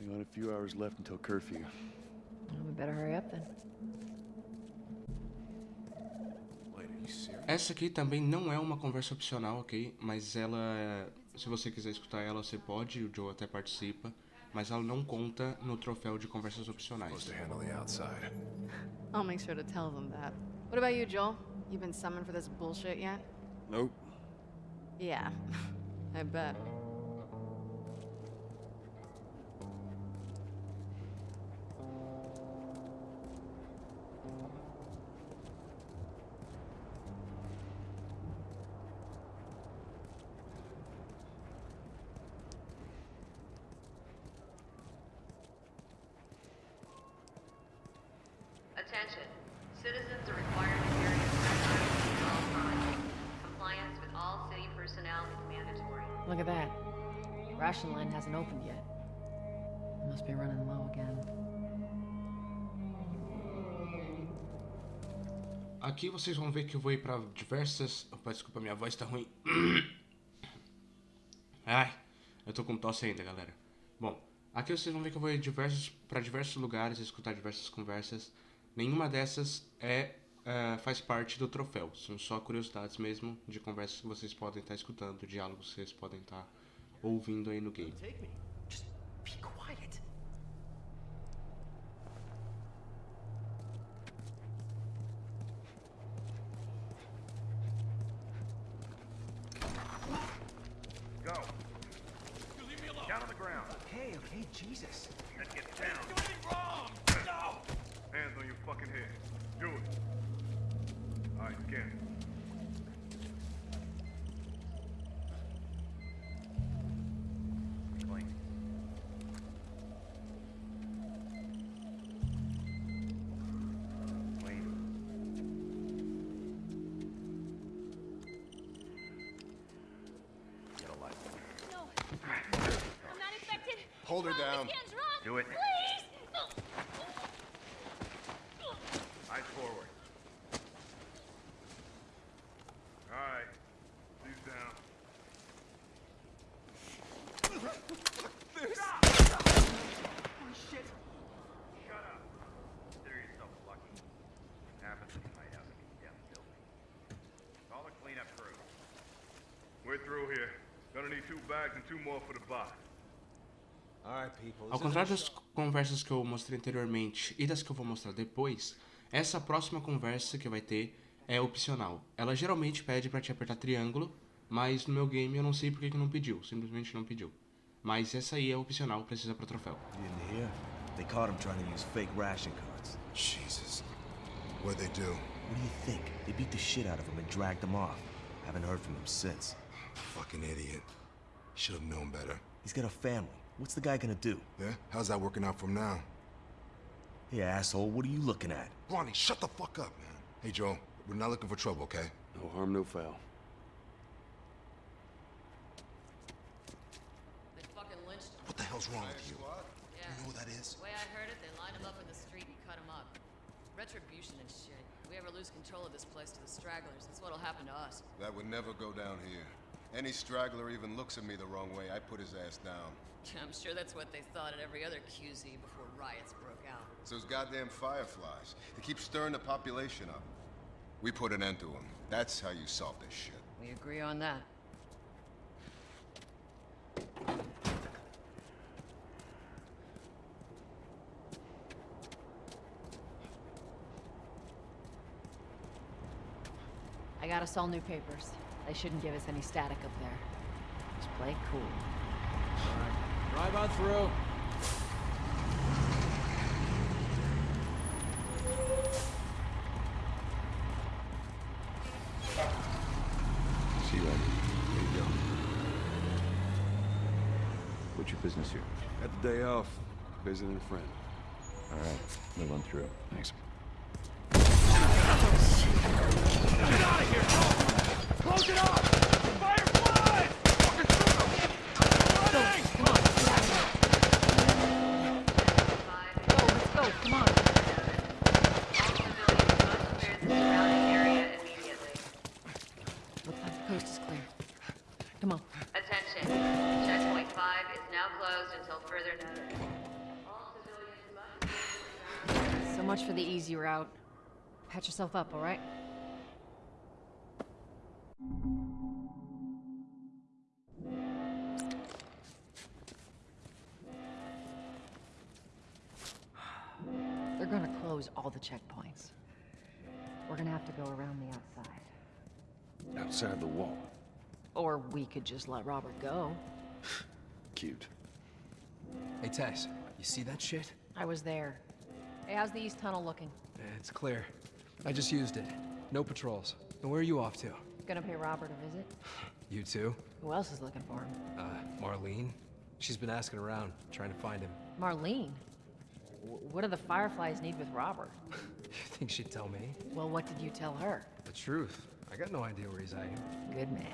We got a few hours left until curfew. Well, we better hurry up then. Essa aqui também não é uma conversa opcional, ok? Mas ela, se você quiser escutar ela, você pode, o Joe até participa. Mas ela não conta no troféu de conversas opcionais. I'll make sure to tell them that. What about you, Joel? You been summoned for this bullshit yet? Nope. Yeah, I bet. Attention. Citizens are required to carry a at all times. Compliance with all city personnel is mandatory. Look at that. Ration line hasn't opened yet. Must be running low again. Aqui vocês vão ver que eu vou ir pra diversas. Opa, desculpa, minha voz tá ruim. Ai, eu tô com tosse ainda, galera. Bom, aqui vocês vão ver que eu vou ir diversos, pra diversos lugares, escutar diversas conversas. Nenhuma dessas é eh, faz parte do troféu. São só curiosidades mesmo de conversas que vocês podem estar escutando, diálogos que vocês podem estar ouvindo aí no game. Down on the ground. Okay, okay, Jesus. Then get down. do anything wrong! No! Hands on your fucking head. Do it. All right, scan it. Clean. Clean. Get a life. No. I'm not infected. Hold her down. This can's wrong. Do it. Please. Ao contrário das conversas que eu mostrei anteriormente e das que eu vou mostrar depois, essa próxima conversa que vai ter é opcional. Ela geralmente pede pra te apertar triângulo, mas no meu game eu não sei porque que não pediu, simplesmente não pediu. Mas essa aí é opcional, precisa pra troféu. You didn't hear? They caught him trying to use fake ration cards. Jesus. What'd they do? What do you think? They beat the shit out of him and dragged him off. Haven't heard from him since. Fucking idiot. Should have known better. He's got a family. What's the guy gonna do? Yeah? How's that working out for him now? Hey, asshole, what are you looking at? Ronnie, shut the fuck up, man. Hey, Joe, we're not looking for trouble, okay? No harm, no foul. They fucking lynched him. What the hell's wrong with you? Yeah. You know what that is? The way I heard it, they lined him up in the street and cut him up. Retribution and shit. If we ever lose control of this place to the stragglers, that's what'll happen to us. That would never go down here. Any straggler even looks at me the wrong way, I put his ass down. I'm sure that's what they thought at every other QZ before riots broke out. So those goddamn fireflies. They keep stirring the population up. We put an end to them. That's how you solve this shit. We agree on that. Got us all new papers. They shouldn't give us any static up there. Just play it cool. Drive on through. See you later. There you go. What's your business here? Got the day off. Visiting a friend. All right, we'll run through. Thanks. Close it off! Fireflies! Five, Go, let's go, come on. all civilians must clear the surrounding area immediately. Looks like the coast is clear. Come on. Attention. Checkpoint 5 is now closed until further notice. Much for the easy route. Patch yourself up, all right? They're gonna close all the checkpoints. We're gonna have to go around the outside. Outside the wall. Or we could just let Robert go. Cute. Hey, Tess, you see that shit? I was there. Hey, how's the east tunnel looking? It's clear. I just used it. No patrols. And where are you off to? Gonna pay Robert a visit? You too? Who else is looking for him? Uh, Marlene? She's been asking around, trying to find him. Marlene? W- what do the Fireflies need with Robert? You think she'd tell me? Well, what did you tell her? The truth. I got no idea where he's hiding. Good man.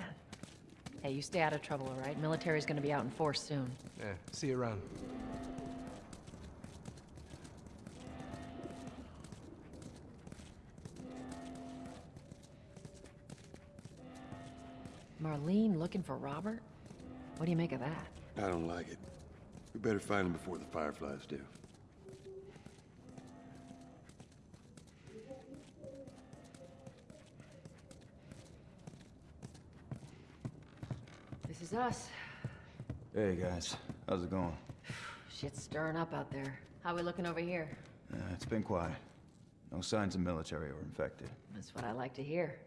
Hey, you stay out of trouble, all right? Military's gonna be out in force soon. Yeah, see you around. Marlene looking for Robert? What do you make of that? I don't like it. We better find him before the Fireflies do. This is us. Hey guys, how's it going? Shit's stirring up out there. How are we looking over here? Uh, it's been quiet. No signs of military or infected. That's what I like to hear.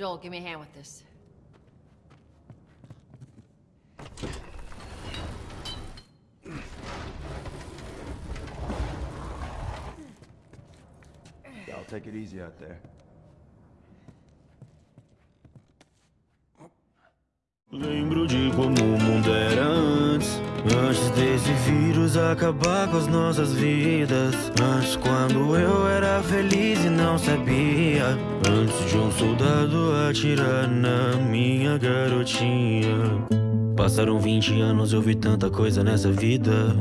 Joel, give me a hand with this. Y'all take it easy out there. Lembro de como o mundo era antes. Antes desse acabar com as nossas vidas. Antes, quando eu era feliz e não sabia. Antes de um soldado atirar na minha garotinha. Passaram 20 anos, eu vi tanta coisa nessa vida.